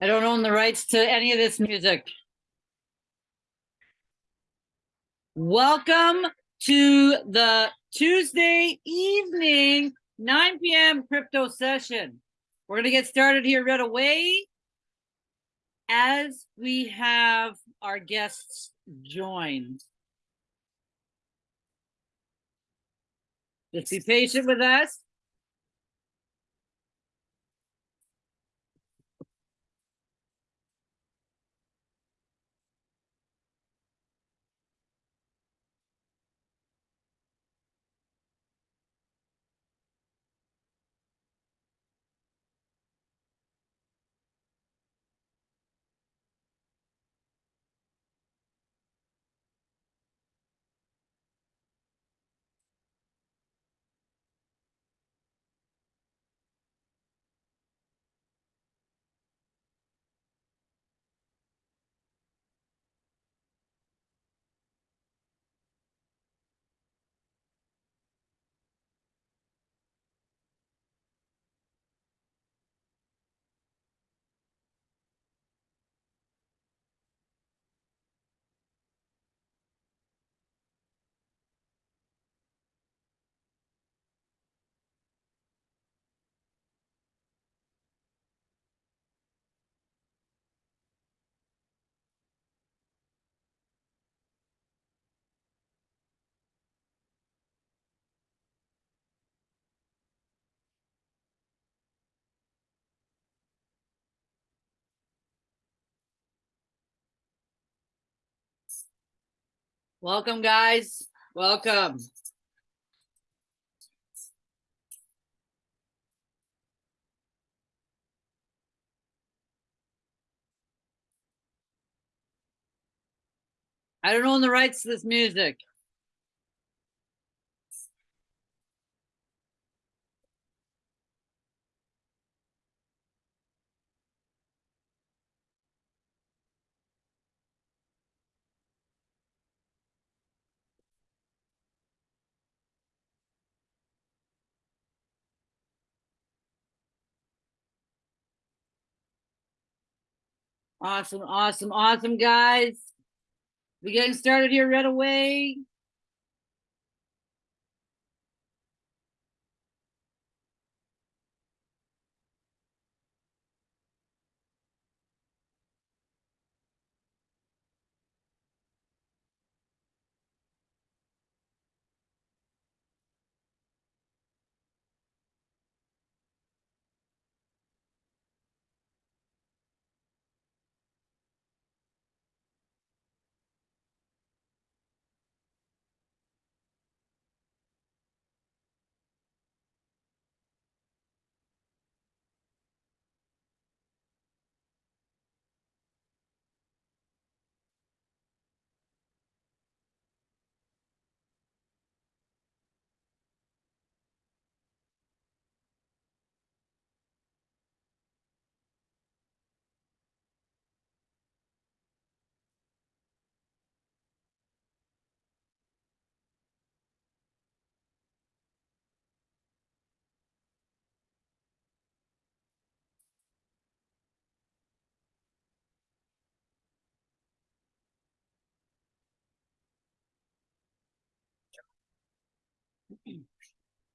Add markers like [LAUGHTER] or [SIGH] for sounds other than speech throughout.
I don't own the rights to any of this music. Welcome to the Tuesday evening, nine PM crypto session. We're gonna get started here right away as we have our guests join. Just be patient with us. Welcome, guys. Welcome. I don't own the rights to this music. Awesome, awesome, awesome, guys. We're getting started here right away.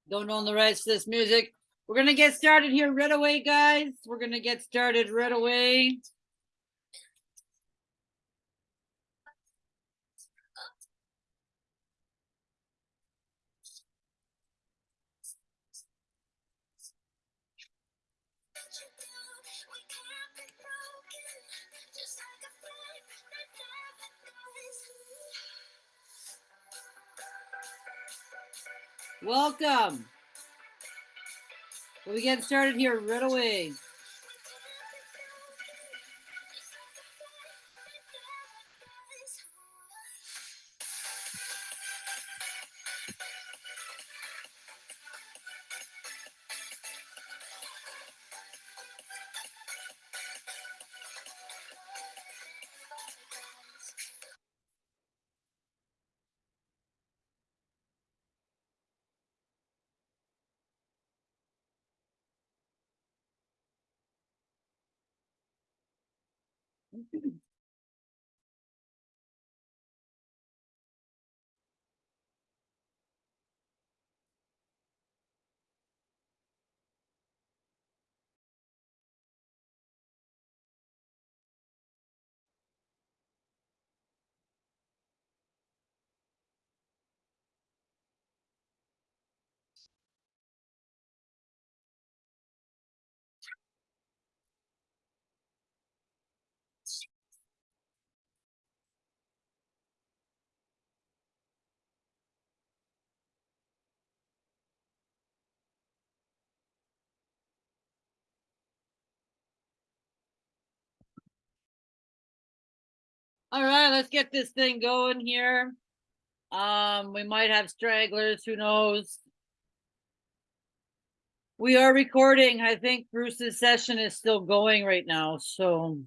Don't own the rights to this music. We're gonna get started here right away, guys. We're gonna get started right away. Welcome. We'll be getting started here right away. All right, let's get this thing going here. Um, we might have stragglers, who knows? We are recording. I think Bruce's session is still going right now, so.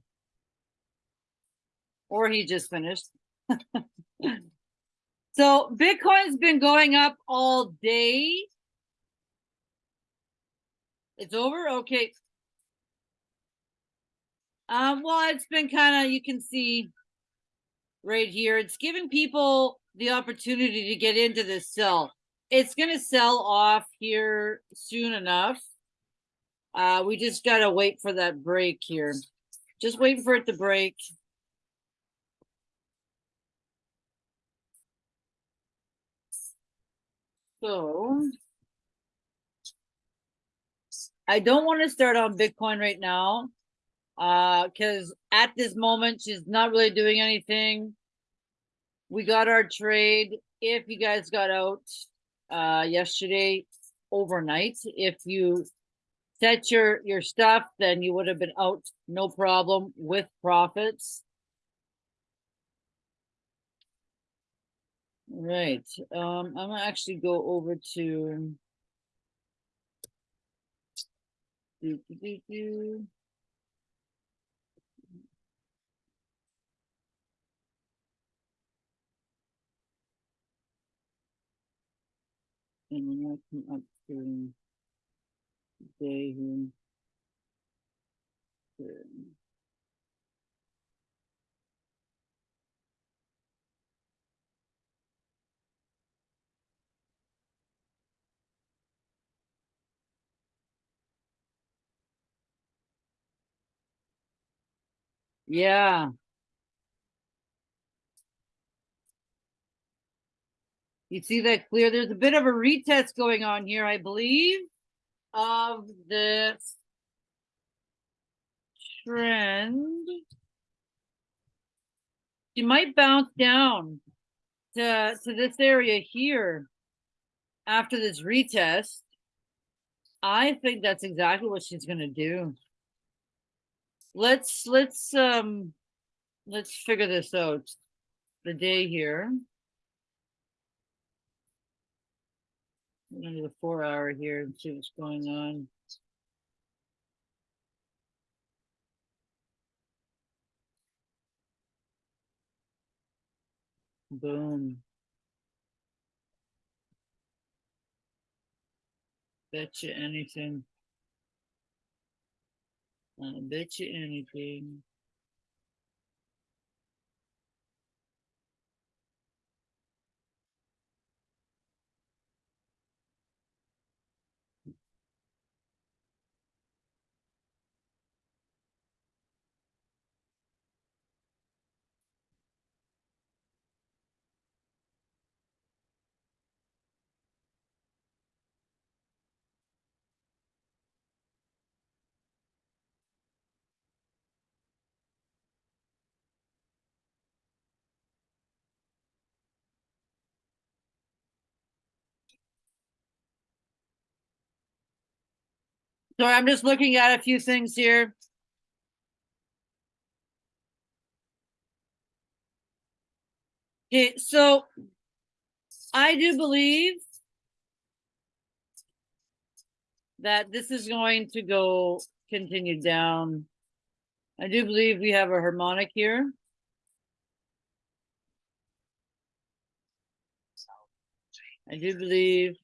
Or he just finished. [LAUGHS] So Bitcoin's been going up all day. It's over? Okay. Um, well, it's been kind of, you can see right here, it's giving people the opportunity to get into this sell. It's going to sell off here soon enough. Uh, we just got to wait for that break here. Just waiting for it to break. So I don't want to start on Bitcoin right now. Uh, because at this moment she's not really doing anything. We got our trade. If you guys got out uh yesterday overnight, if you set your your stuff, then you would have been out no problem with profits. Right, um, I'm gonna actually go over to. Do, do, do, And then I come up to. Day here. Here. Yeah. You see that clear? There's a bit of a retest going on here, I believe, of this trend. You might bounce down to, to this area here after this retest. I think that's exactly what she's gonna do. Let's, let's, um, let's figure this out. The day here. Do the four hour here and see what's going on. Boom. Bet you anything. I bet you anything. Sorry, I'm just looking at a few things here. Okay, so I do believe that this is going to go continue down. I do believe we have a harmonic here. I do believe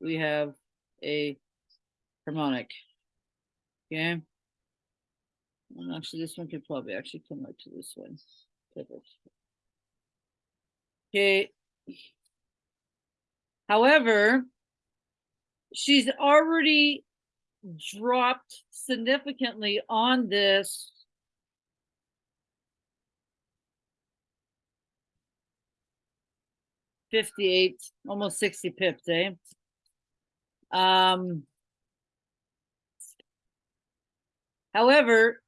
we have a harmonic. Okay. And actually, this one could probably actually come out to this one. Pivot. Okay. However, she's already dropped significantly on this. Fifty-eight, almost sixty pips, eh? Um. However,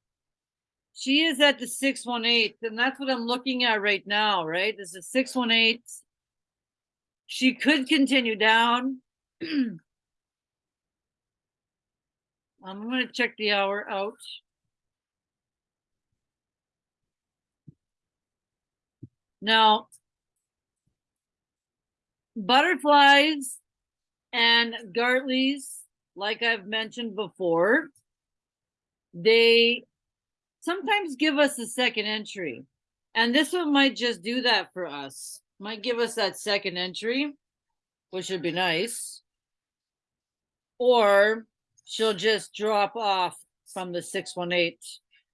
she is at the six one eight, and that's what I'm looking at right now, right? This is six one eight. She could continue down. [CLEARS THROAT] I'm gonna check the hour out. Now. Butterflies and Gartleys, like I've mentioned before. They sometimes give us a second entry. And this one might just do that for us. Might give us that second entry, which would be nice. Or she'll just drop off from the 618.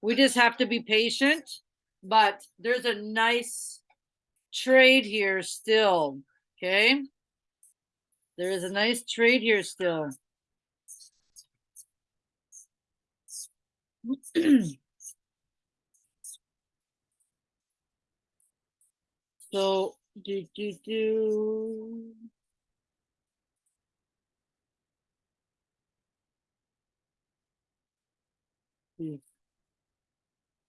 We just have to be patient, but there's a nice trade here still, okay? There is a nice trade here still. [CLEARS THROAT] So, do, do, do. Hmm.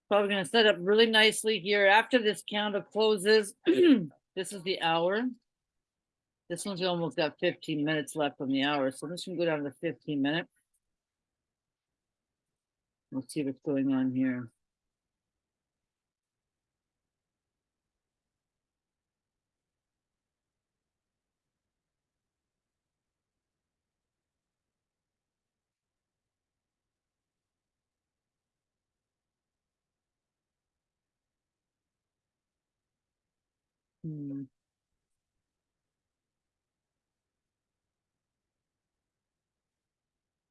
Probably gonna set up really nicely here after this candle closes. [CLEARS THROAT] This is the hour. This one's almost got fifteen minutes left on the hour, so this can go down to fifteen minute. Let's see what's going on here. Hmm.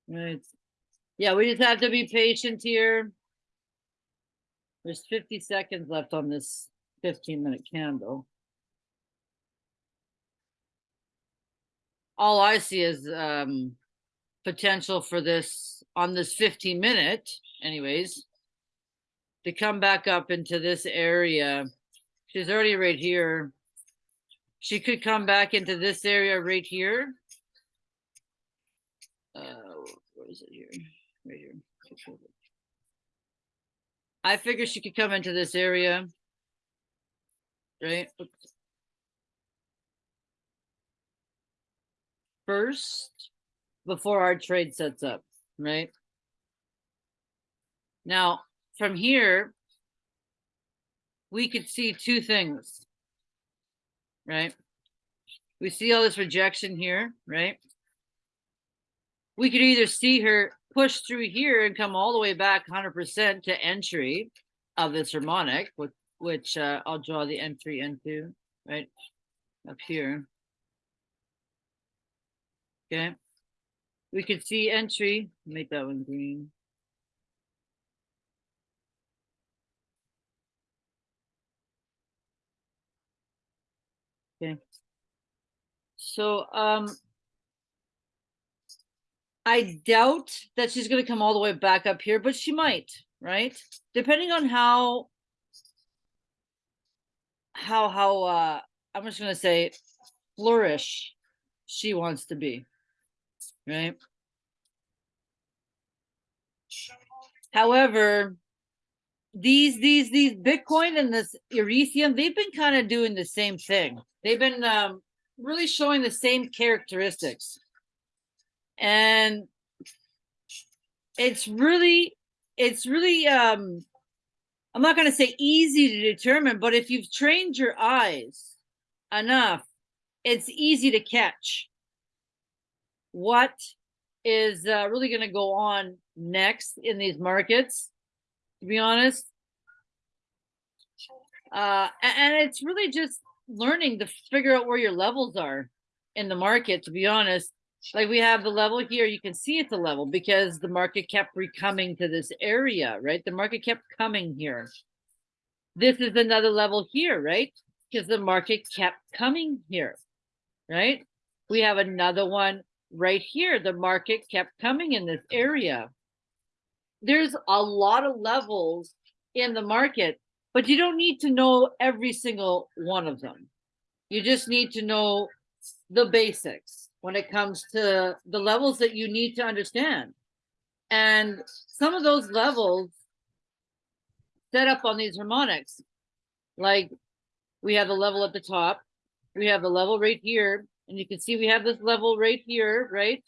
Right. Yeah, we just have to be patient here. There's fifty seconds left on this fifteen minute candle. All I see is um potential for this on this fifteen minute anyways. To come back up into this area. She's already right here. She could come back into this area right here. Uh, where is it here? Right here. I figure she could come into this area. Right? Oops. First, before our trade sets up, right? Now, from here, we could see two things. Right? We see all this rejection here, right? We could either see her push through here and come all the way back 100% to entry of this harmonic, which, which uh, I'll draw the entry into, right? Up here. Okay. We could see entry, make that one green. Okay. So, um, I doubt that she's gonna come all the way back up here, but she might, right? Depending on how how how uh I'm just gonna say flourish she wants to be, right? However, these these these Bitcoin and this Ethereum, they've been kind of doing the same thing. They've been um, really showing the same characteristics, and it's really it's really um I'm not going to say easy to determine, but if you've trained your eyes enough, it's easy to catch what is uh, really going to go on next in these markets to be honest. Uh, and it's really just learning to figure out where your levels are in the market, to be honest. Like we have the level here, you can see it's a level because the market kept recoming to this area, right? The market kept coming here. This is another level here, right? Because the market kept coming here, right? We have another one right here. The market kept coming in this area. There's a lot of levels in the market, but you don't need to know every single one of them. You just need to know the basics when it comes to the levels that you need to understand. And some of those levels set up on these harmonics, like we have the level at the top, we have the level right here, and you can see we have this level right here, right?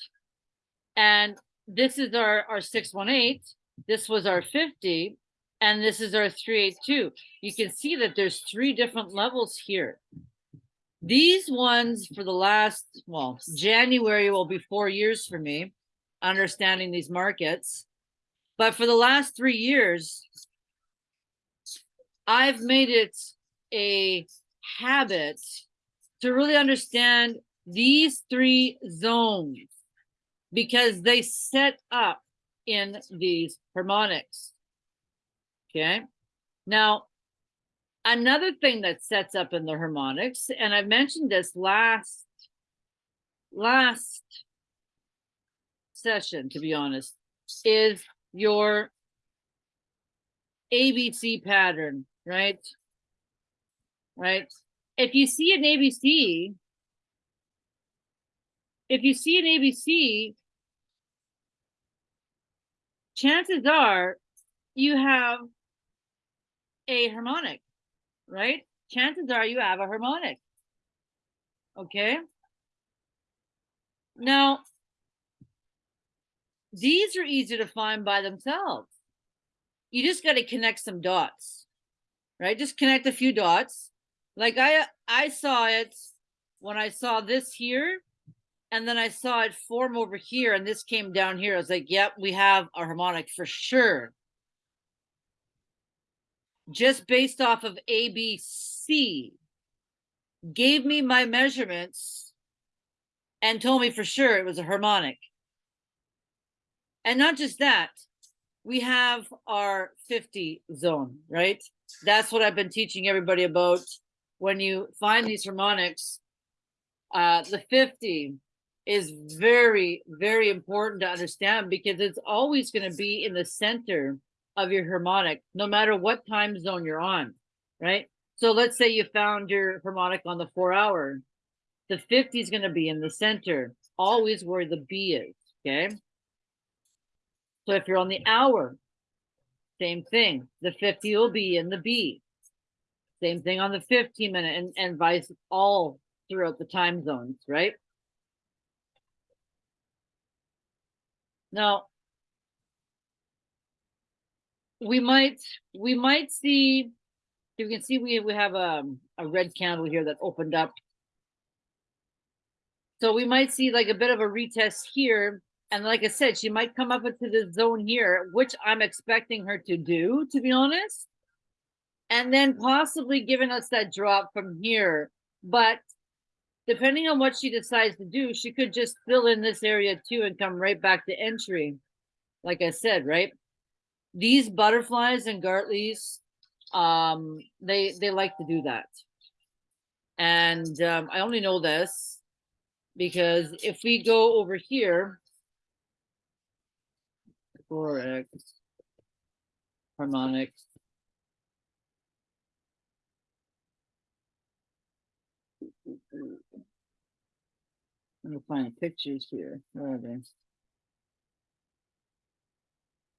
And this is our, our 618, this was our 50, and this is our 382. You can see that there's three different levels here. These ones for the last, well, January will be four years for me, understanding these markets. But for the last three years, I've made it a habit to really understand these three zones because they set up in these harmonics. Okay. Now, another thing that sets up in the harmonics, and I mentioned this last last session, to be honest, is your ABC pattern, right? Right. If you see an ABC, if you see an ABC, chances are you have a harmonic, right? Chances are you have a harmonic. Okay. Now, these are easy to find by themselves. You just got to connect some dots, right? Just connect a few dots. Like I, I saw it when I saw this here, and then I saw it form over here, and this came down here. I was like, yep, we have a harmonic for sure. Just based off of ABC, gave me my measurements and told me for sure it was a harmonic. And not just that, we have our 50 zone, right? That's what I've been teaching everybody about. When you find these harmonics, uh, the 50 is very, very important to understand because it's always going to be in the center of your harmonic, no matter what time zone you're on, right? So let's say you found your harmonic on the four hour. The 50 is going to be in the center, always where the B is, okay? So if you're on the hour, same thing. The 50 will be in the B. Same thing on the 15 minute and, and vice all throughout the time zones, right? Now, we might we might see you can see we we have a, a red candle here that opened up. So we might see like a bit of a retest here and like i said she might come up into the zone here which i'm expecting her to do to be honest. And then possibly giving us that drop from here but depending on what she decides to do she could just fill in this area too and come right back to entry. Like i said right these butterflies and Gartleys, um, they they like to do that. And um, I only know this because if we go over here, forex harmonics. Let me find pictures here. Where are they?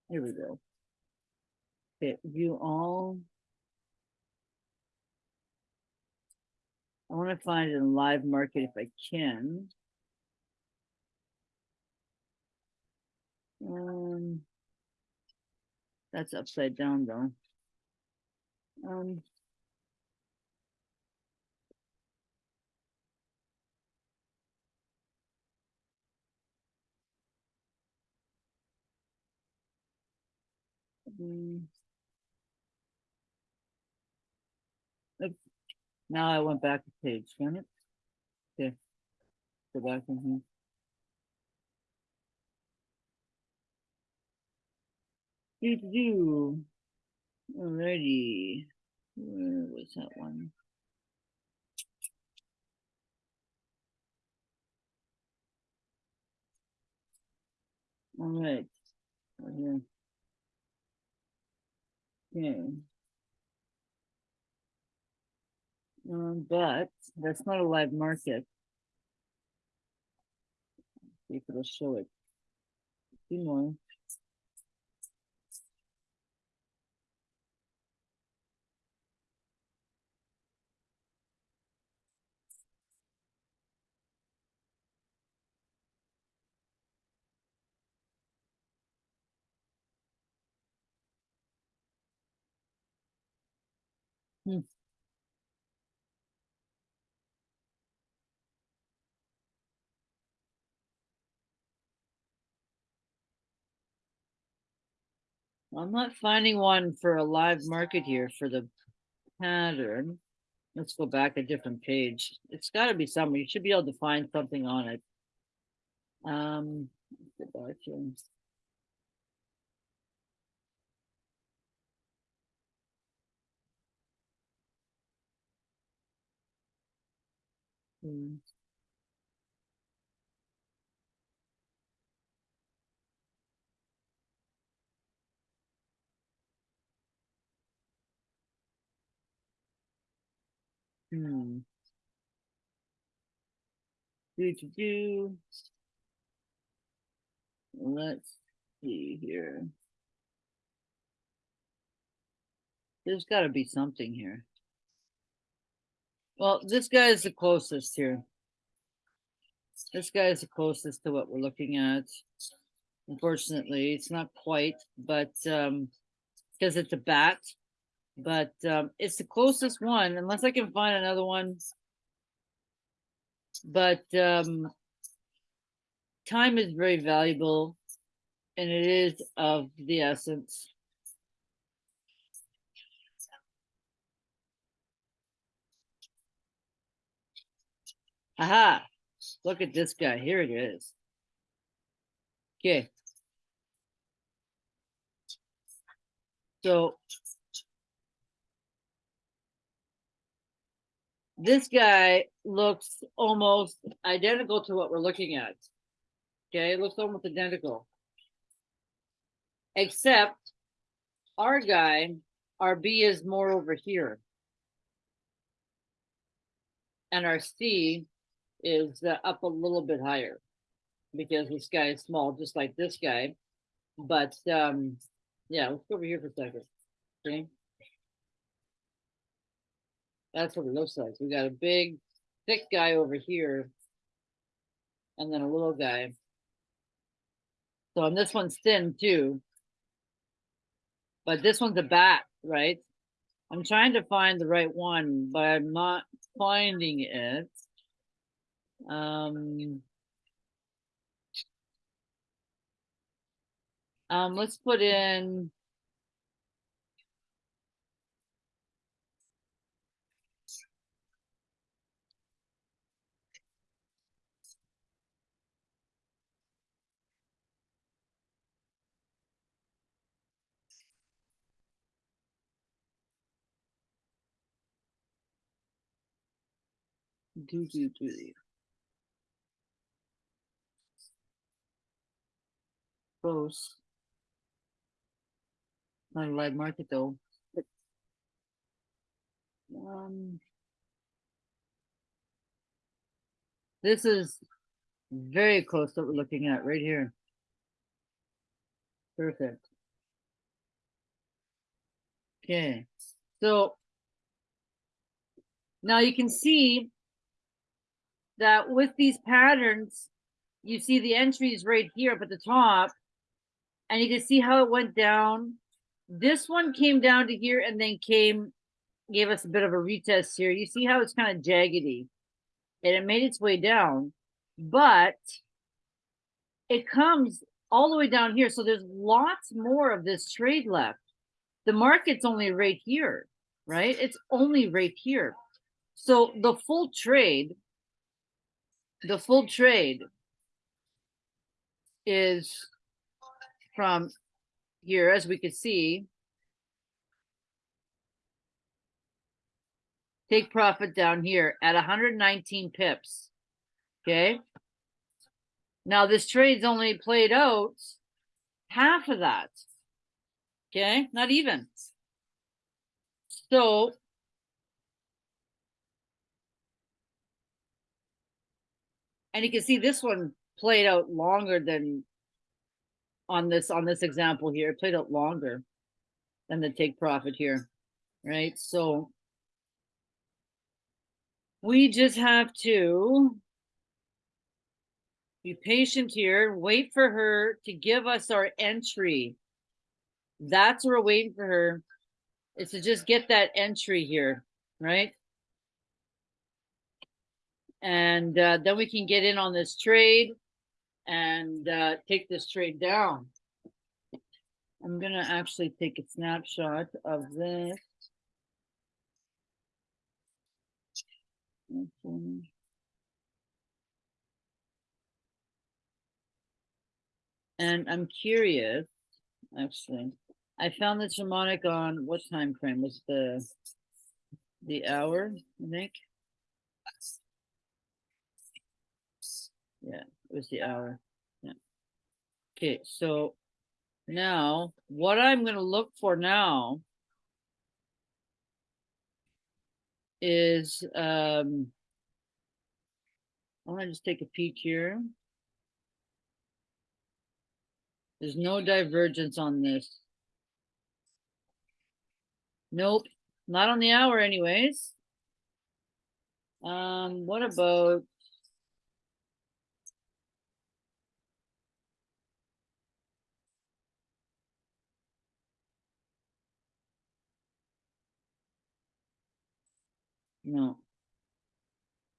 Here we go. Okay, view all. I want to find in live market if I can. Um, that's upside down though. Um, mm. Now I went back a page, Can it. Okay. Go back in here. Do do do. Alrighty. Where was that one? All right. Right here. Okay. Um, but that's not a live market. See if it'll show it. Few more. Hmm. I'm not finding one for a live market here for the pattern. Let's go back a different page. It's gotta be somewhere. You should be able to find something on it. Um. Hmm. Hmm. Do do do. Let's see here. There's gotta be something here. Well, this guy is the closest here. This guy is the closest to what we're looking at. Unfortunately, it's not quite, but um, because it's a bat, but um, it's the closest one, unless I can find another one. But um, time is very valuable, and it is of the essence. Aha! Look at this guy. Here it is. Okay. So this guy looks almost identical to what we're looking at. Okay, it looks almost identical. Except our guy, our B is more over here. And our C is uh, up a little bit higher because this guy is small, just like this guy. But um, yeah, let's go over here for a second. Okay. That's what it looks like. We got a big, thick guy over here, and then a little guy. So, and this one's thin too. But this one's a bat, right? I'm trying to find the right one, but I'm not finding it. Um, um, let's put in. Do do do. Close. Not a live market though. But, um, this is very close to what we're looking at right here. Perfect. Okay, so now you can see that with these patterns, you see the entries right here up at the top, and you can see how it went down. This one came down to here and then came, gave us a bit of a retest here. You see how it's kind of jaggedy, and it made its way down, but it comes all the way down here. So there's lots more of this trade left. The market's only right here, right? It's only right here. So the full trade, the full trade is from here, as we can see. Take profit down here at hundred nineteen pips. Okay? Now this trade's only played out half of that. Okay, not even. So. And you can see this one played out longer than on this, on this example here, it played out longer than the take profit here, right? So we just have to be patient here, wait for her to give us our entry. That's what we're waiting for her, is to just get that entry here, right? And uh, then we can get in on this trade and uh, take this trade down. I'm gonna actually take a snapshot of this. Okay. And I'm curious, actually, I found the harmonic on what time frame was the the hour, I think. Yeah, it was the hour. Yeah. Okay, so now what I'm gonna look for now is um I want to just take a peek here. There's no divergence on this. Nope, not on the hour anyways. Um, what about? No.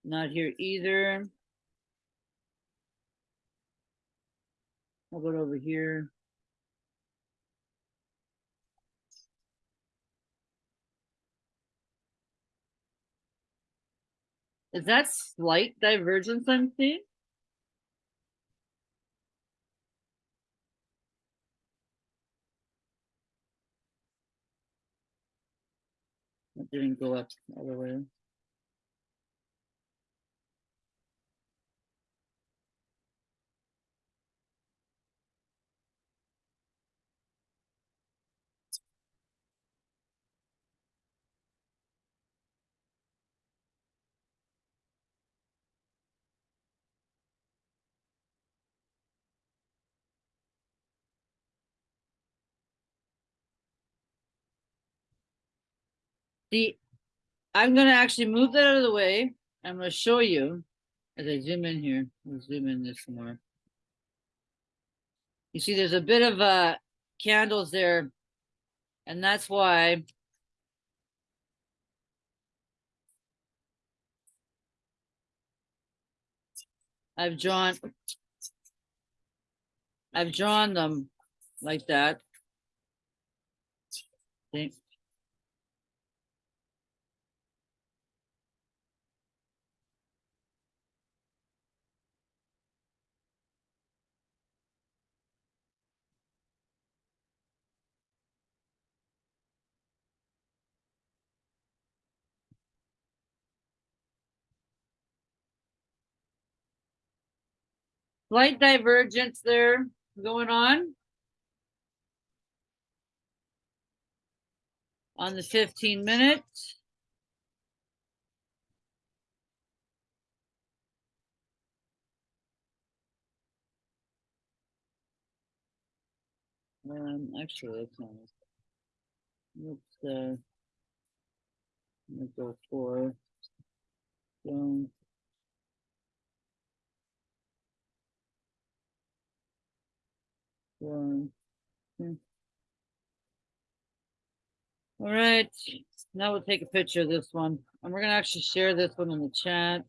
Not here either. How about over here? Is that slight divergence I'm seeing? It didn't go up the way. The, I'm gonna actually move that out of the way. I'm gonna show you as I zoom in here. I'll zoom in this more. You see, there's a bit of uh candles there, and that's why I've drawn I've drawn them like that. Slight divergence there going on. On the fifteen minutes. Um, actually, it's not. Let's, uh. Let's go for. Don't. All right, now we'll take a picture of this one, and we're gonna actually share this one in the chat,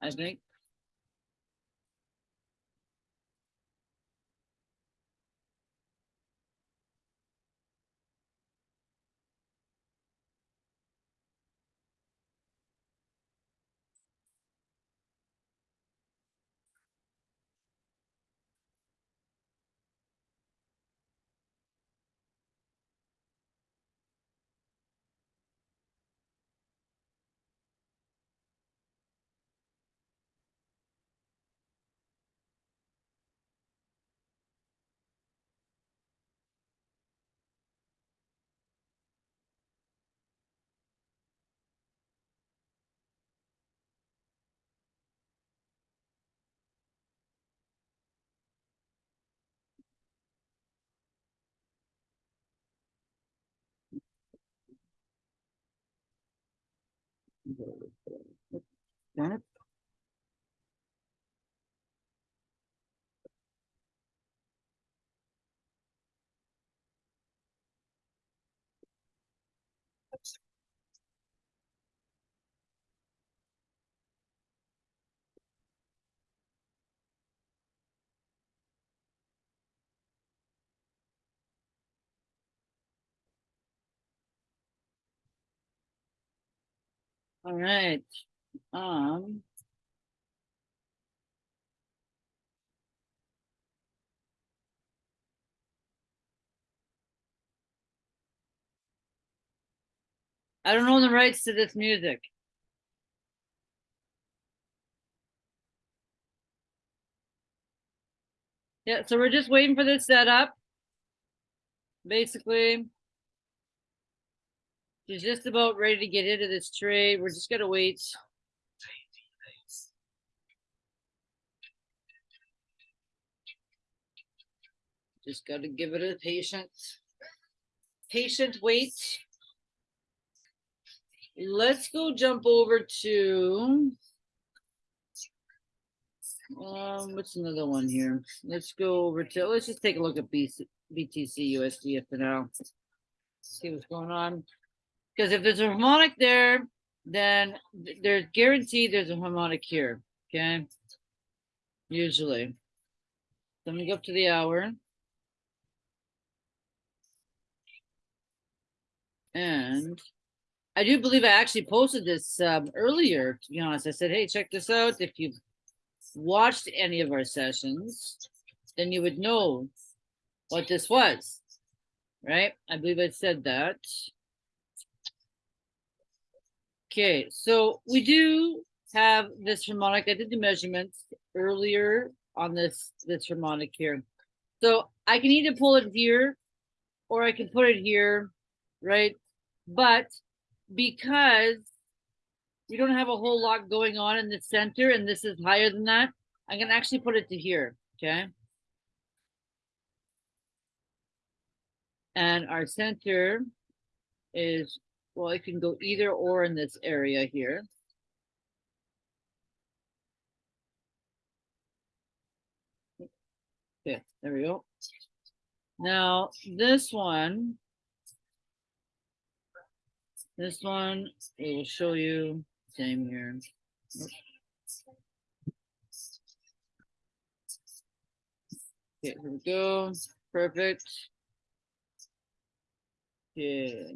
I think. Janet All right, um. I don't own the rights to this music. Yeah, so we're just waiting for this setup. Basically. She's just about ready to get into this trade. We're just gonna wait. Just gotta give it a patient. Patient wait. Let's go jump over to. Um, what's another one here? Let's go over to, let's just take a look at BTC USD for now. See what's going on. Because if there's a harmonic there, then there's guaranteed there's a harmonic here, okay? Usually. Let me go up to the hour. And I do believe I actually posted this um, earlier, to be honest. I said, hey, check this out. If you've watched any of our sessions, then you would know what this was, right? I believe I said that. Okay, so we do have this harmonic. I did the measurements earlier on this this harmonic here. So I can either pull it here or I can put it here, right? But because we don't have a whole lot going on in the center and this is higher than that, I can actually put it to here, okay? And our center is, well, it can go either or in this area here. Okay, there we go. Now, this one. This one, it will show you, same here. Okay, here we go, perfect. Okay.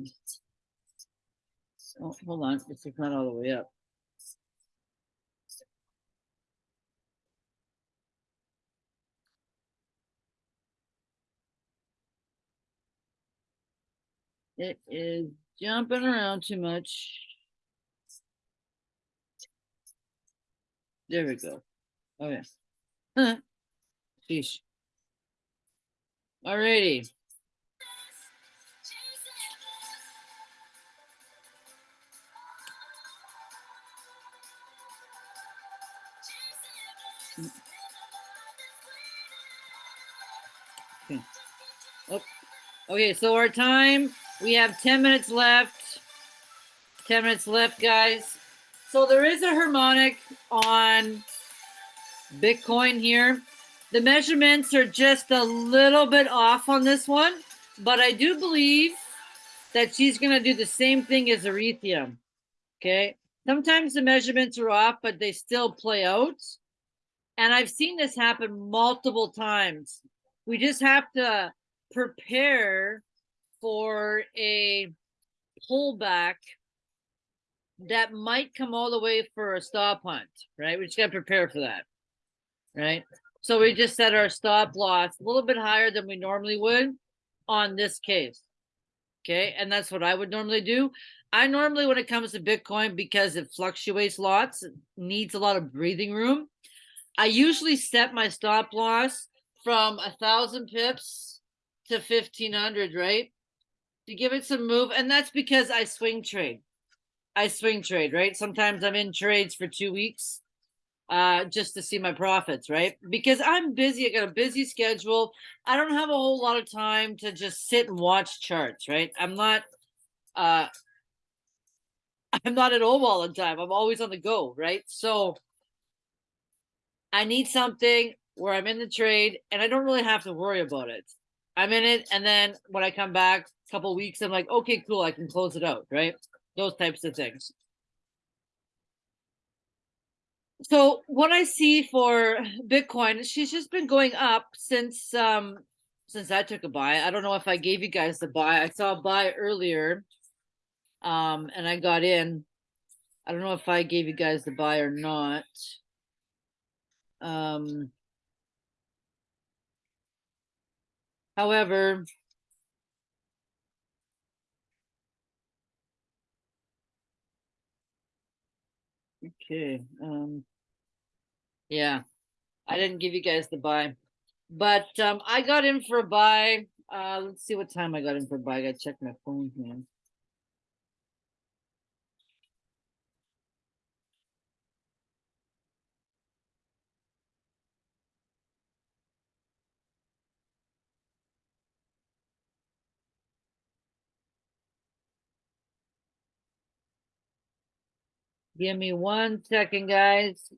Oh, hold on, it's not all the way up. It is jumping around too much. There we go. Okay. Huh. [LAUGHS] Sheesh. Alrighty. Okay. Okay, so our time, we have ten minutes left. Ten minutes left, guys. So there is a harmonic on Bitcoin here. The measurements are just a little bit off on this one, but I do believe that she's going to do the same thing as Ethereum. Okay. Sometimes the measurements are off, but they still play out. And I've seen this happen multiple times. We just have to prepare for a pullback that might come all the way for a stop hunt, right? We just got to prepare for that, right? So we just set our stop loss a little bit higher than we normally would on this case. Okay, and that's what I would normally do. I normally, when it comes to Bitcoin, because it fluctuates lots, needs a lot of breathing room. I usually set my stop loss from a thousand pips to fifteen hundred, right? To give it some move, and that's because I swing trade. I swing trade, right? Sometimes I'm in trades for two weeks uh just to see my profits right because i'm busy i got a busy schedule i don't have a whole lot of time to just sit and watch charts right i'm not uh [LAUGHS] I'm not at home all the time. I'm always on the go, right? So I need something where I'm in the trade and I don't really have to worry about it. I'm in it, and then when I come back a couple weeks, I'm like, okay, cool, I can close it out, right? Those types of things. So what I see for Bitcoin, she's just been going up since um since I took a buy. I don't know if I gave you guys the buy. I saw a buy earlier. Um, and I got in. I don't know if I gave you guys the buy or not. Um, however, okay, um, yeah, I didn't give you guys the buy, but um, I got in for a buy. Uh, let's see what time I got in for a buy. I gotta check my phone here. Give me one second, guys.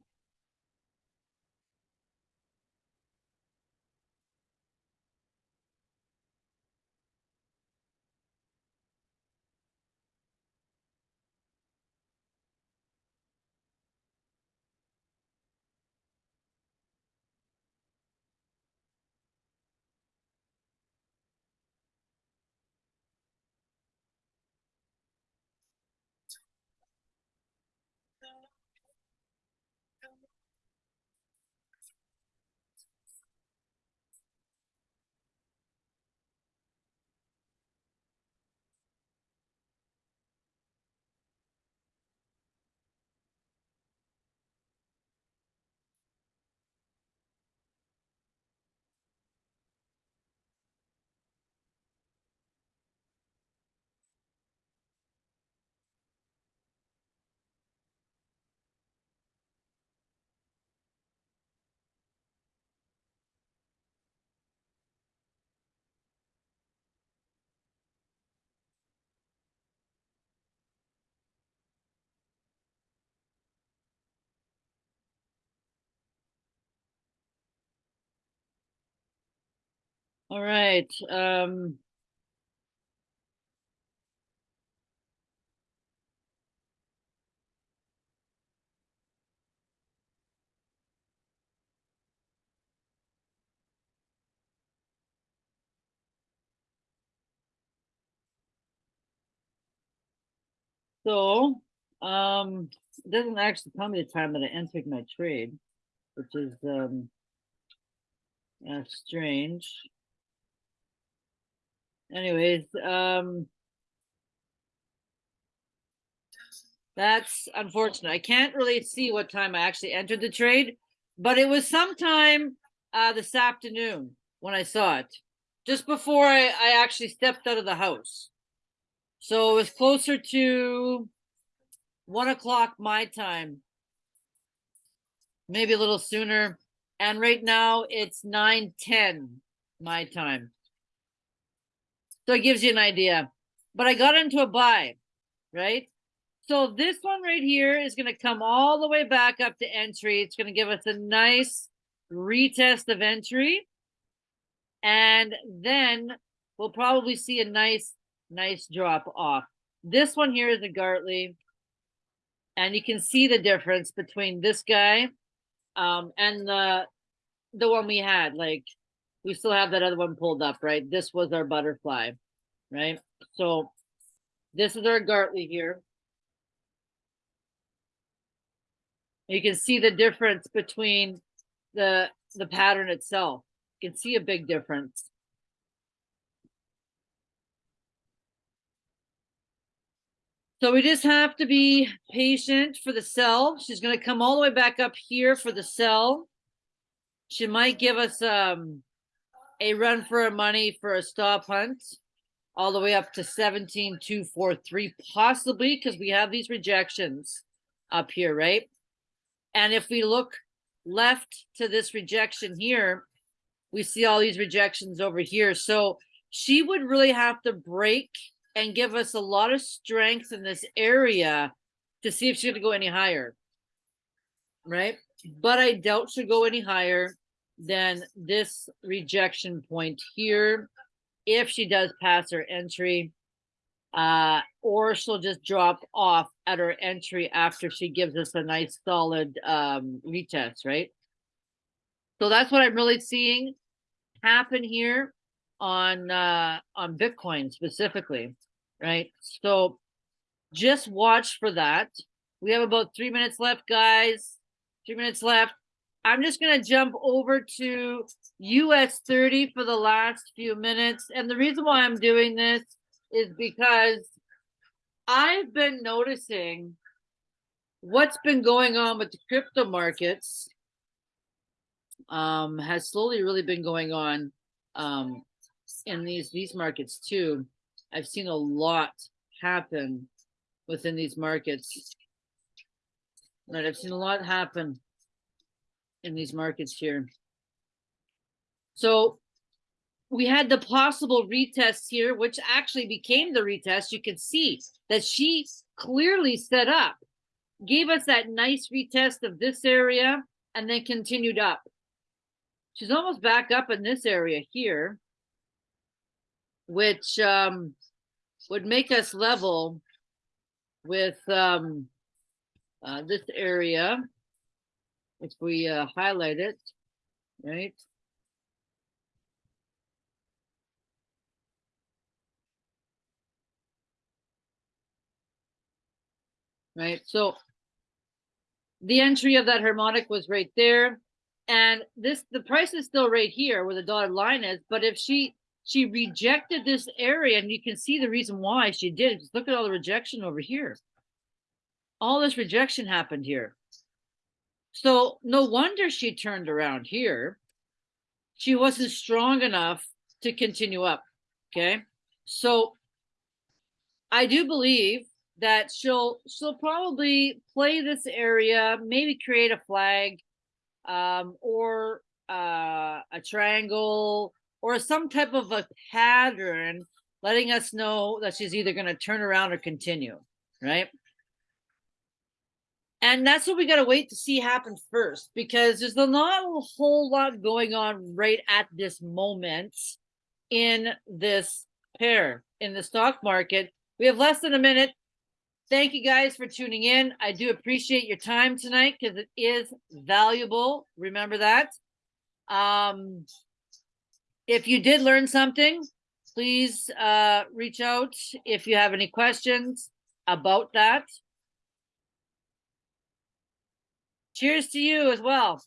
All right. Um, so, um, it doesn't actually tell me the time that I entered my trade, which is um, uh, strange. Anyways, um, that's unfortunate. I can't really see what time I actually entered the trade, but it was sometime uh, this afternoon when I saw it, just before I, I actually stepped out of the house. So it was closer to one o'clock my time, maybe a little sooner. And right now it's nine ten my time. So it gives you an idea. But I got into a buy, right? So this one right here is going to come all the way back up to entry. It's going to give us a nice retest of entry. And then we'll probably see a nice, nice drop off. This one here is a Gartley. And you can see the difference between this guy um, and the the one we had. Like we still have that other one pulled up, right? This was our butterfly, right? So this is our Gartley here. You can see the difference between the the pattern itself. You can see a big difference. So we just have to be patient for the sell. She's going to come all the way back up here for the sell. She might give us um, a run for money for a stop hunt all the way up to 17,243, possibly because we have these rejections up here, right? And if we look left to this rejection here, we see all these rejections over here. So she would really have to break and give us a lot of strength in this area to see if she's gonna go any higher. Right? But I doubt she'll go any higher than this rejection point here. If she does pass her entry, uh, or she'll just drop off at her entry after she gives us a nice solid um retest, right? So that's what I'm really seeing happen here on uh on Bitcoin specifically, right? So just watch for that. We have about three minutes left, guys. Three minutes left. I'm just gonna jump over to US 30 for the last few minutes. And the reason why I'm doing this is because I've been noticing what's been going on with the crypto markets um has slowly really been going on um in these these markets too. I've seen a lot happen within these markets. Right, I've seen a lot happen in these markets here. So we had the possible retest here, which actually became the retest. You can see that she clearly set up, gave us that nice retest of this area, and then continued up. She's almost back up in this area here, which um, would make us level with um, uh, this area. If we uh, highlight it, right? Right, so the entry of that harmonic was right there. And this, the price is still right here where the dotted line is, but if she, she rejected this area and you can see the reason why she did, just look at all the rejection over here. All this rejection happened here. So no wonder she turned around here. She wasn't strong enough to continue up, okay? So I do believe that she'll she'll probably play this area, maybe create a flag, um, or uh, a triangle, or some type of a pattern, letting us know that she's either going to turn around or continue, right? And that's what we got to wait to see happen first, because there's not a whole lot going on right at this moment in this pair in the stock market. We have less than a minute thank you guys for tuning in. I do appreciate your time tonight because it is valuable. Remember that. Um, if you did learn something, please uh, reach out if you have any questions about that. Cheers to you as well.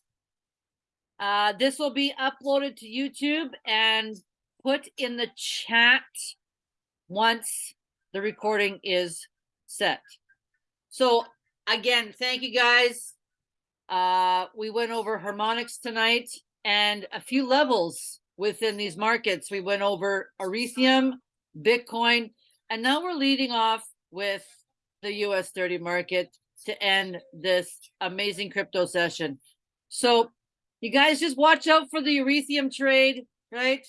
Uh, this will be uploaded to YouTube and put in the chat once the recording is set. So again, thank you guys. Uh, we went over harmonics tonight and a few levels within these markets. We went over Ethereum, Bitcoin, and now we're leading off with the US 30 market to end this amazing crypto session. So you guys just watch out for the Ethereum trade, right?